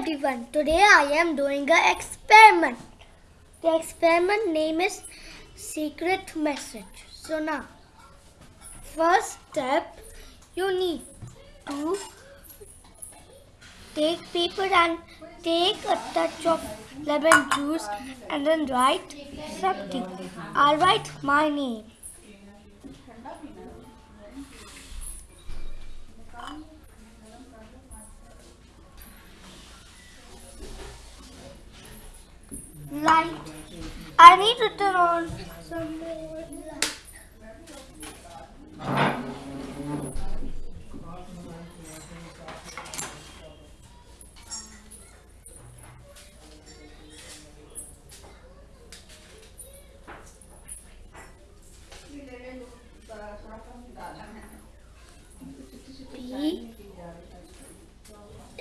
everyone. Today I am doing an experiment. The experiment name is secret message. So now, first step, you need to take paper and take a touch of lemon juice and then write something. I'll write my name. Light. I need to turn on some more light.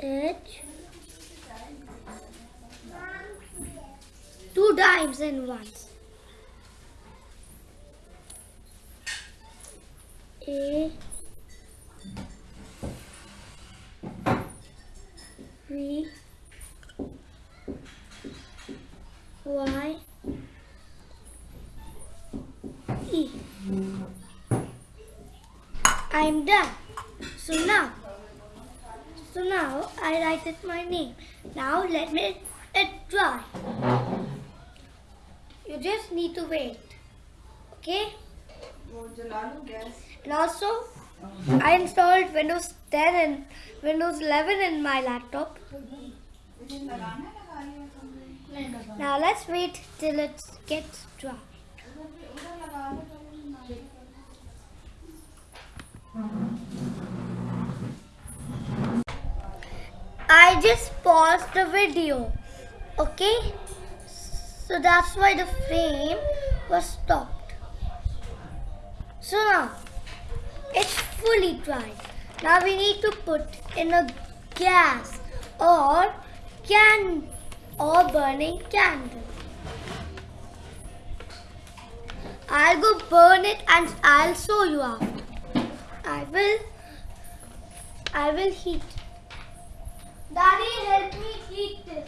H two and once. A V Y E. I'm done. So now, so now I write it my name. Now let me it dry. You just need to wait. Okay? And also, I installed Windows 10 and Windows 11 in my laptop. Now let's wait till it gets dry. I just paused the video. Okay? So that's why the frame was stopped. So now it's fully dry. Now we need to put in a gas or can or burning candle. I'll go burn it and I'll show you after. I will I will heat Daddy, help me heat this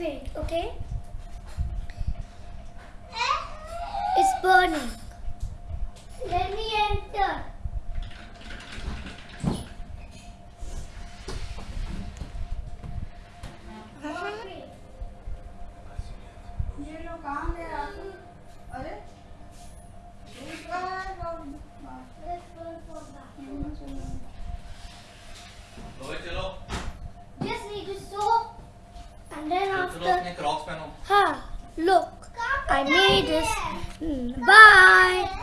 wait okay? It's burning. Let me enter. ये हाँ, look, I made this. Mm, bye.